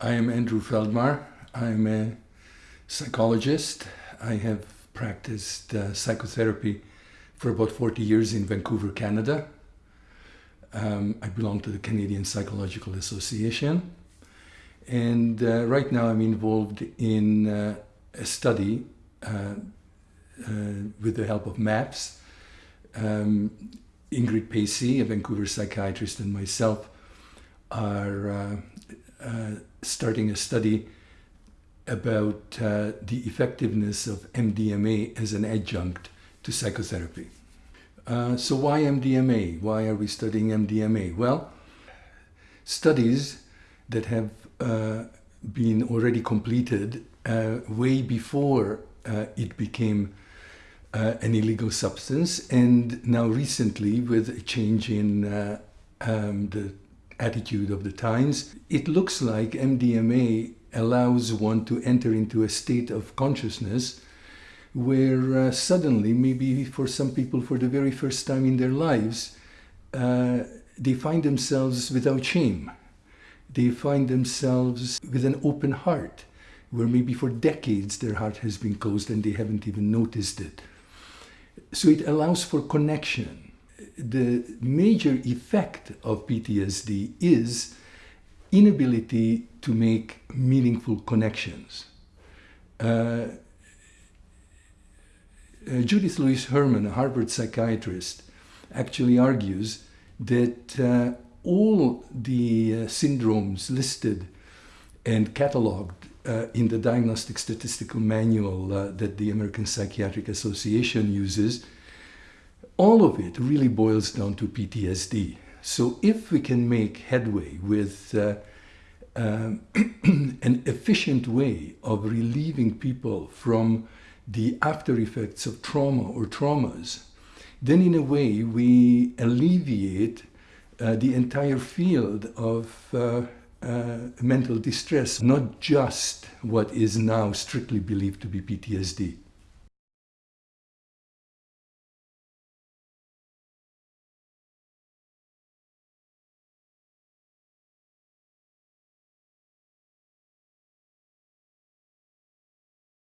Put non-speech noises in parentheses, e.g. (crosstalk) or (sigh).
I am Andrew Feldmar. I'm a psychologist. I have practiced uh, psychotherapy for about 40 years in Vancouver, Canada. Um, I belong to the Canadian Psychological Association. And uh, right now I'm involved in uh, a study uh, uh, with the help of MAPS. Um, Ingrid Pacey, a Vancouver psychiatrist, and myself are uh, starting a study about uh, the effectiveness of MDMA as an adjunct to psychotherapy. Uh, so why MDMA? Why are we studying MDMA? Well, studies that have uh, been already completed uh, way before uh, it became uh, an illegal substance and now recently with a change in uh, um, the attitude of the times, it looks like MDMA allows one to enter into a state of consciousness where uh, suddenly, maybe for some people for the very first time in their lives, uh, they find themselves without shame. They find themselves with an open heart, where maybe for decades their heart has been closed and they haven't even noticed it. So it allows for connection. The major effect of PTSD is inability to make meaningful connections. Uh, uh, Judith Lewis Herman, a Harvard psychiatrist, actually argues that uh, all the uh, syndromes listed and catalogued uh, in the Diagnostic Statistical Manual uh, that the American Psychiatric Association uses, all of it really boils down to PTSD. So if we can make headway with uh, um, (clears throat) an efficient way of relieving people from the after effects of trauma or traumas, then in a way we alleviate uh, the entire field of uh, uh, mental distress, not just what is now strictly believed to be PTSD.